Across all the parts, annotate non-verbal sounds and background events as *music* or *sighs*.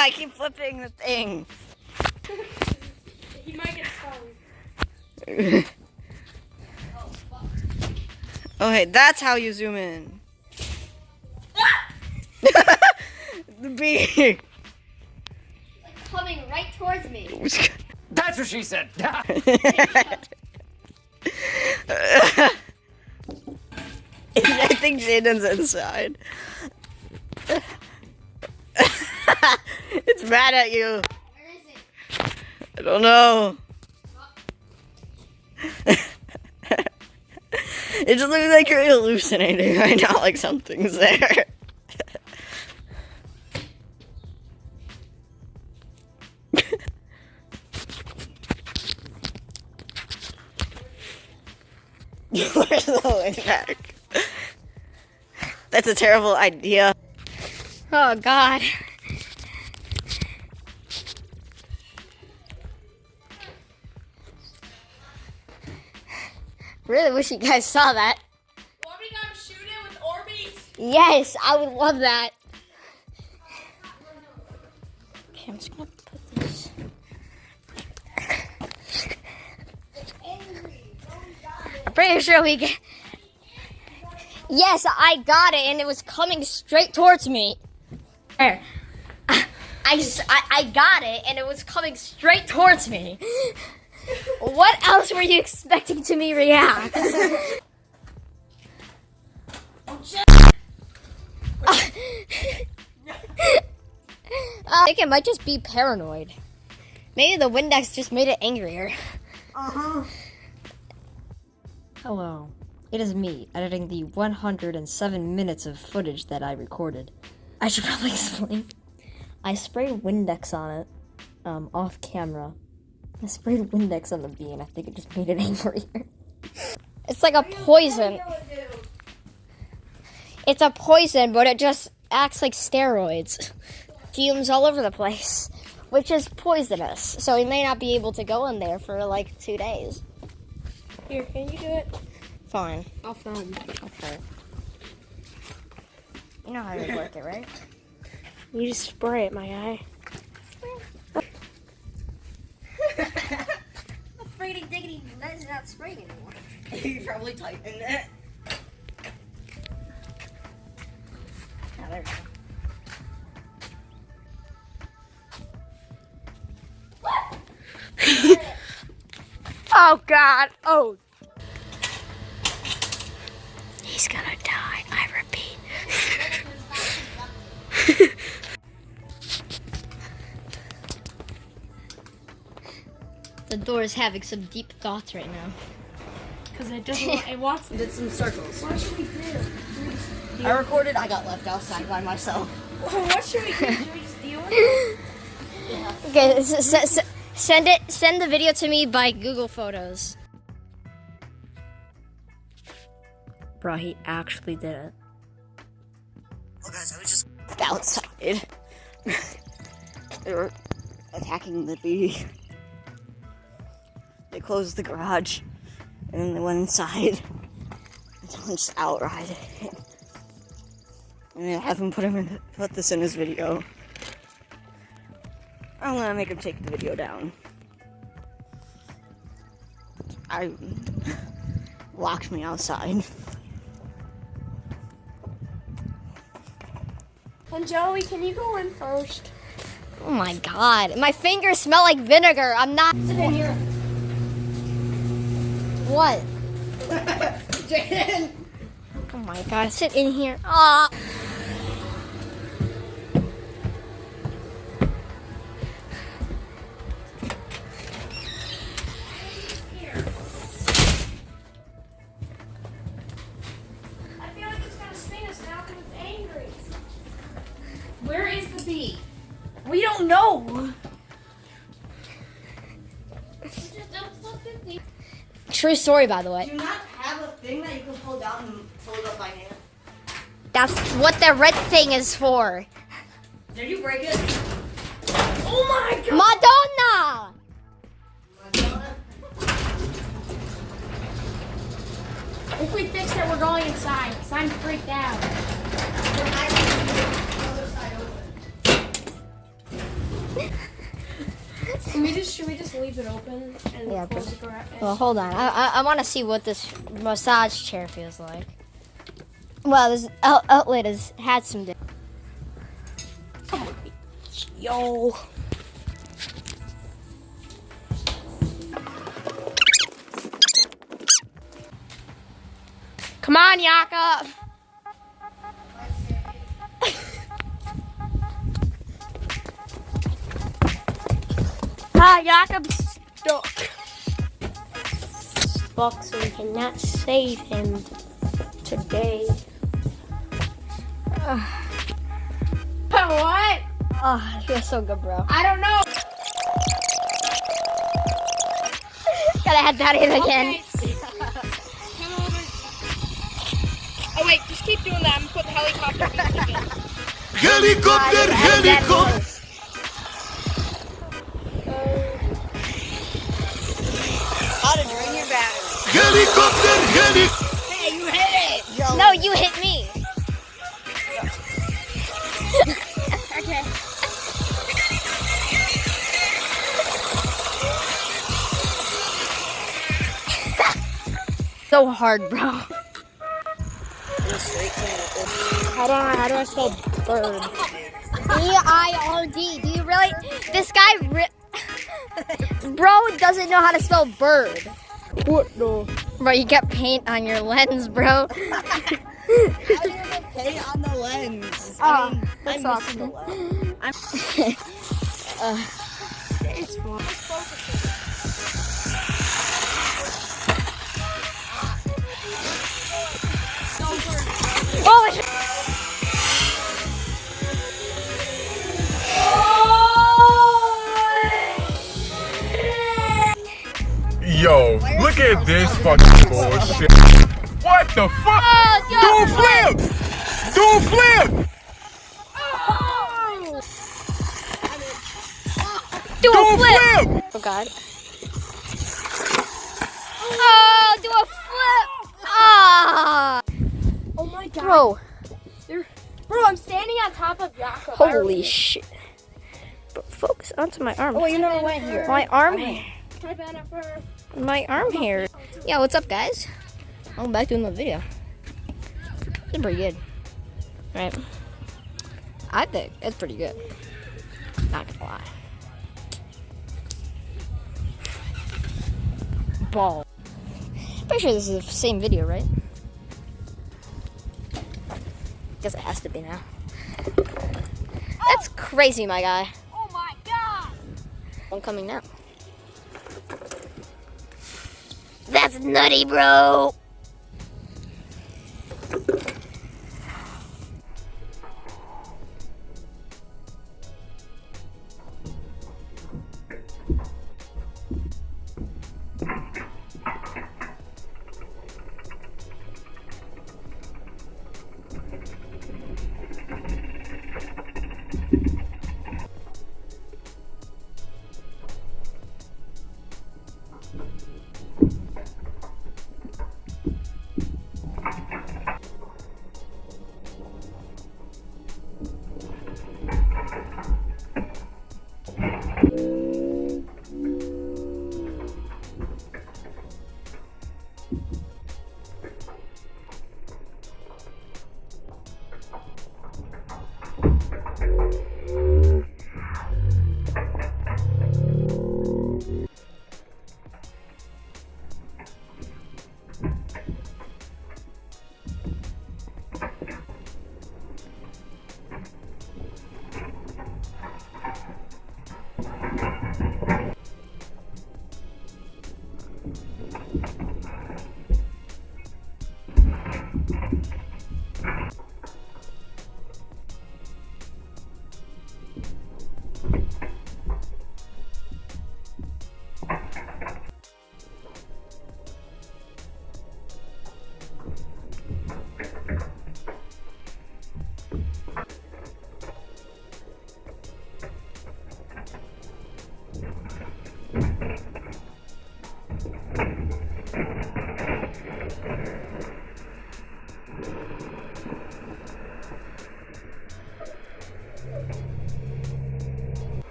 I keep flipping the thing. He might get stung. *laughs* Okay, that's how you zoom in. *laughs* *laughs* the bee. Coming right towards me. That's what she said. I think Jaden's inside. It's mad at you. I don't know. it just looks like you're hallucinating right now, like something's there. Where's the way back? That's a terrible idea. Oh God. Really wish you guys saw that. Orby got shooting with Orbeez. Yes, I would love that. Okay, I'm just gonna put this. I'm pretty sure we get. Yes, I got it, and it was coming straight towards me. There. I, I- I got it, and it was coming straight towards me. What else were you expecting to me react? *laughs* *laughs* I think it might just be paranoid. Maybe the Windex just made it angrier. Uh-huh. Hello. It is me, editing the 107 minutes of footage that I recorded. I should probably *laughs* explain. I sprayed Windex on it, um, off camera. I sprayed Windex on the bee, and I think it just made it *laughs* angrier. It's like a poison. It's a poison, but it just acts like steroids. Fumes all over the place, which is poisonous. So he may not be able to go in there for like two days. Here, can you do it? Fine. I'll film. Okay. You know how to work it, right? You just spray it, my guy. Not spraying anymore. *laughs* you probably typing it. Oh, there we go. *laughs* Oh God. Oh. He's gonna die, the door is having some deep thoughts right now. Because it doesn't. want- it wants. *laughs* Did some circles. What should we do? I recorded, I got left outside by myself. *laughs* What should we do? Should we steal it? *laughs* Okay, s- s- s- send it. Send the video to me by Google Photos. Bro, he actually did it. Well, guys, I was just outside. they were attacking the bee. They closed the garage, and then they went inside. And someone just outright it. And I haven't put him in, put this in his video. I'm gonna make him take the video down. I locked me outside. And Joey, can you go in first? Oh my god, my fingers smell like vinegar. I'm not. Sit here. What? *laughs* Jaden! Oh my god, sit in here. Ah. True story, by the way. Do you not have a thing that you can pull down and pull it up by hand? That's what the red thing is for. Did you break it? Oh my god! Madonna! If we fix it, we're going inside. Cause I'm freaked out. Just should we just leave it open and Yeah, close the garage? Well, hold on. I I, I want to see what this massage chair feels like. Well, this out- outlet has had some. da- Yo. Come on, Jakob. Ah, Jakob's stuck. Boxer cannot save him today. What? Oh, it feels so good, bro. I don't know. Gotta add that in again. Okay. *laughs* Oh wait, just keep doing that. I'm gonna put the helicopter music in. Helicopter, helicopter. Helicopter, helicopter. Hey, you hit it! No, you hit me. *laughs* Okay. *laughs* So hard, bro. How How do I, how do I spell bird? B I R D. Do you really? This guy, ri- *laughs* bro, doesn't know how to spell bird. What the? Bro, you got paint on your lens, bro. *laughs* *laughs* do you get paint on the lens? I ah, mean, I'm missing the lens. *laughs* I'm It's fine. Oh, Yo, look at this fucking bullshit. What the fuck? Do a flip! Do a flip! do Do a a flip! flip! Oh God. Oh, do a flip! Ah, Oh my god. bro, Bro, I'm standing on top of Jakob. holy shit. Bro, focus onto my arm. Oh, you never went here. My arm hair. Hi, Jennifer. My arm hair. Yeah, what's up, guys? I'm back to another video. It's pretty good. Right? I think it's pretty good. Not gonna lie. Ball. Pretty sure this is the same video, right? Guess it has to be now. That's crazy, my guy. Oh my god. One coming now. That's nutty, bro.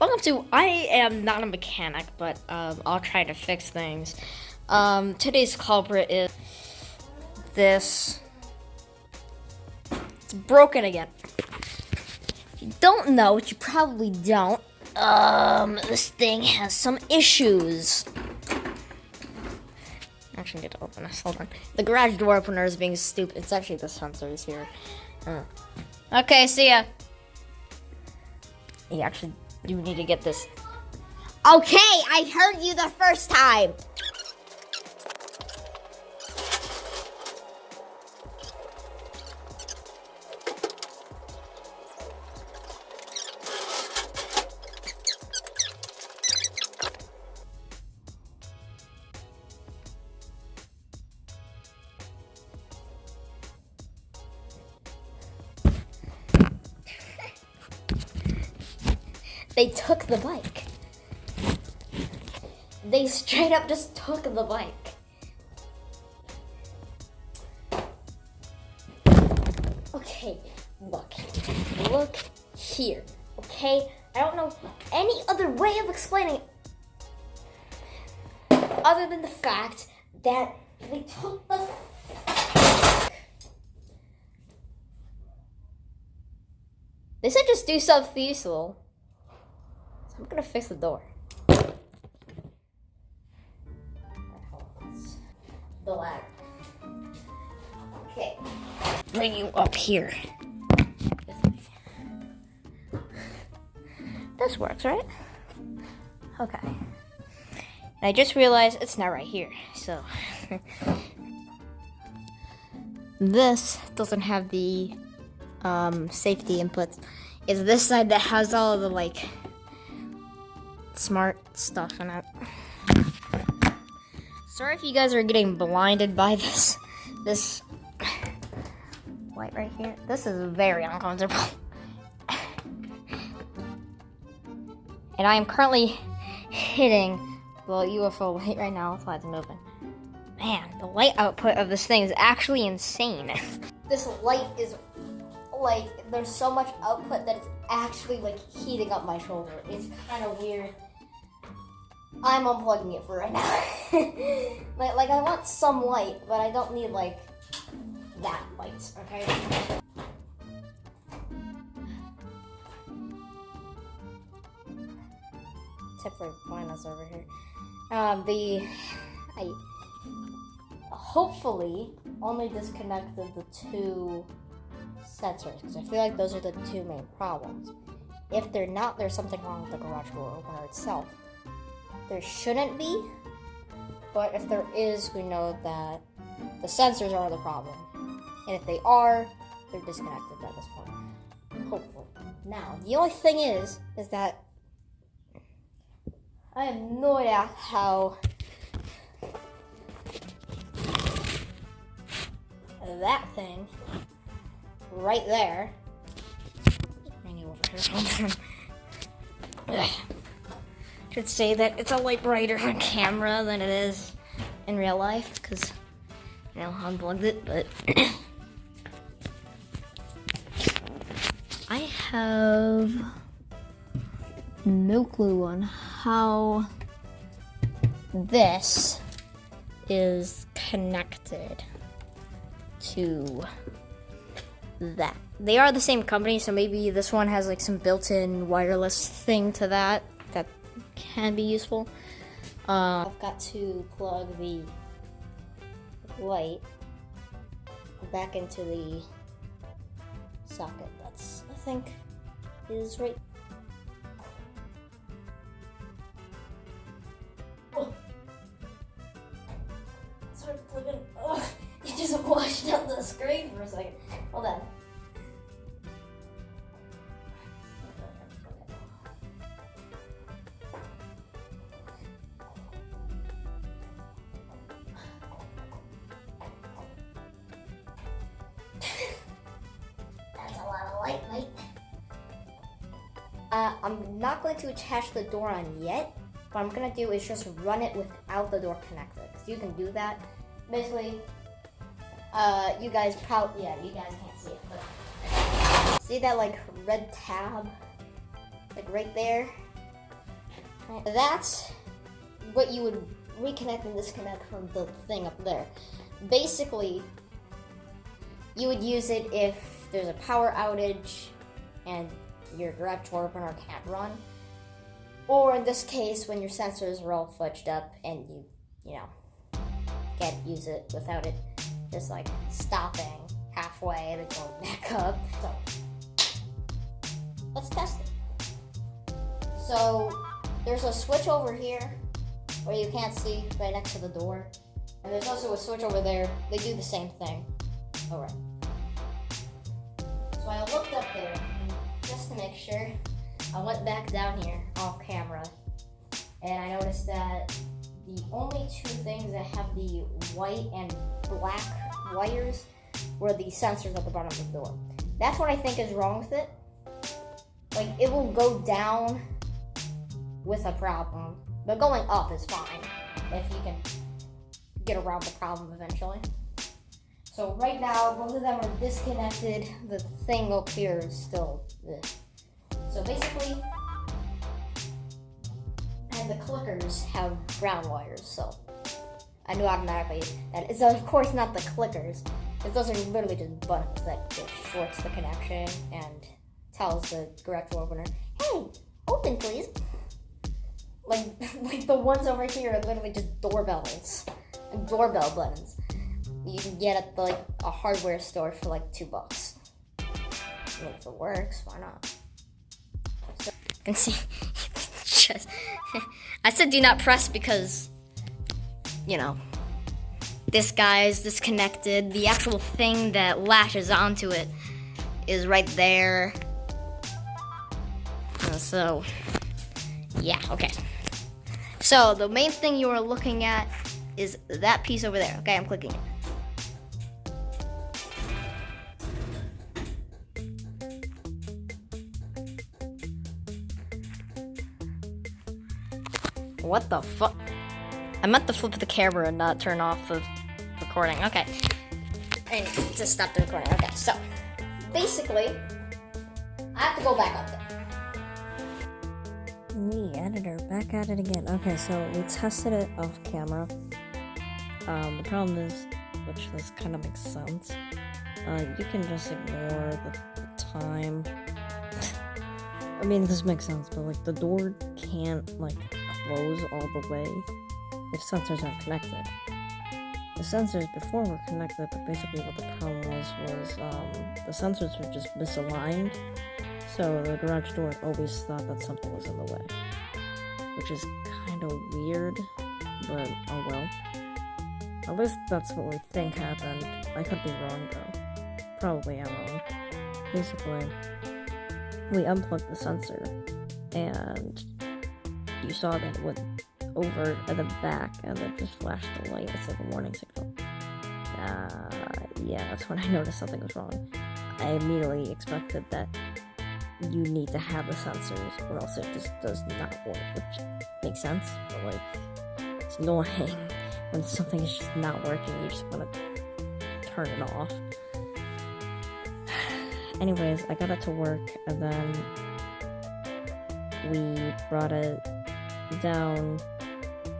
Welcome to I am not a mechanic, but um, I'll try to fix things. Um, today's culprit is this. It's broken again. If you don't know, which you probably don't, um, this thing has some issues. Actually, need to open this. Hold on. The garage door opener is being stupid. It's actually the sensors here. Uh. Okay, see ya. He actually do need to get this. Okay, I heard you the first time. The bike. They straight up just took the bike. Okay, look. Look here. Okay? I don't know any other way of explaining it other than the fact that they took the They said just do something useful. I'm gonna fix the door. The ladder. Okay. Bring you up here. This works, right? Okay. And I just realized it's not right here, so. *laughs* this doesn't have the um, safety inputs. It's this side that has all the like smart stuff in it. Sorry if you guys are getting blinded by this this light right here. This is very uncomfortable. and I am currently hitting the UFO light right now. That's why it's moving. Man, the light output of this thing is actually insane. this light is like there's so much output that it's actually like heating up my shoulder. It's kind of weird. I'm unplugging it for right now. *laughs* like, like I want some light, but I don't need like that light. Okay. Except for blindness over here. Um, the I hopefully only disconnected the two sensors because I feel like those are the two main problems. If they're not, there's something wrong with the garage door opener itself. There shouldn't be, but if there is, we know that the sensors are the problem. And if they are, they're disconnected at this point. Hopefully. Now, the only thing is, is that I have no idea how that thing right there. Over here. *laughs* Should say that it's a light brighter on camera than it is in real life because you know unplugged it, but *coughs* I have no clue on how this is connected to that. They are the same company, so maybe this one has like some built-in wireless thing to that can be useful. Uh, I've got to plug the light back into the socket. That's I think is right. Oh. Sorry, plugging. Oh, it just washed out the screen for a second. Hold on. Attach the door on yet. What I'm gonna do is just run it without the door connected. So you can do that. Basically, uh, you guys probably, yeah, you guys can't see it, but see that like red tab, like right there? That's what you would reconnect and disconnect from the thing up there. Basically, you would use it if there's a power outage and your garage door opener can't run. Or in this case, when your sensors are all fudged up and you, you know, can't use it without it just like stopping halfway and then going back *laughs* up. So, let's test it. So, there's a switch over here where you can't see right next to the door. And there's also a switch over there. They do the same thing. Alright. So I looked up there just to make sure. I went back down here off camera and I noticed that the only two things that have the white and black wires were the sensors at the bottom of the door. That's what I think is wrong with it. Like it will go down with a problem, but going up is fine if you can get around the problem eventually. So right now, both of them are disconnected. The thing up here is still this. So basically, and the clickers have ground wires. So I knew automatically that it's of course not the clickers. Because those are literally just buttons that just shorts the connection and tells the garage door opener, "Hey, open please." Like, *laughs* like the ones over here are literally just doorbells, doorbell buttons. You can get at the, like a hardware store for like two bucks. And if it works, why not? See, *laughs* just, I said do not press because, you know, this guy is disconnected. The actual thing that lashes onto it is right there. Uh, so, yeah, okay. So the main thing you are looking at is that piece over there. Okay, I'm clicking it. What the fuck? I meant to flip the camera and not turn off the recording. Okay. And just stop the recording. Okay, so basically, I have to go back up there. Me, editor, back at it again. Okay, so we tested it off camera. Um, the problem is, which this kind of makes sense, uh, you can just ignore the, the time. *laughs* I mean, this makes sense, but like the door can't like close all the way if sensors aren't connected. The sensors before were connected, but basically what the problem was was um, the sensors were just misaligned, so the garage door always thought that something was in the way, which is kind of weird, but oh well. At least that's what we think happened. I could be wrong though. Probably am wrong. Basically, we unplugged the sensor, and you saw that went over at the back, and it just flashed the light. It's like a warning signal. Uh, yeah, that's when I *laughs* noticed something was wrong. I immediately expected that you need to have the sensors, or else it just does not work, which makes sense. But like, it's annoying *laughs* when something is just not working. You just want to turn it off. *sighs* Anyways, I got it to work, and then we brought it down,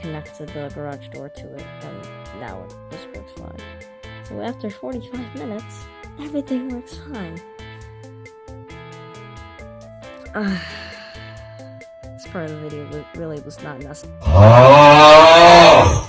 connected the garage door to it, and now it just works fine. So after 45 minutes, everything works fine. *sighs* This part of the video really was not necessary. Ah!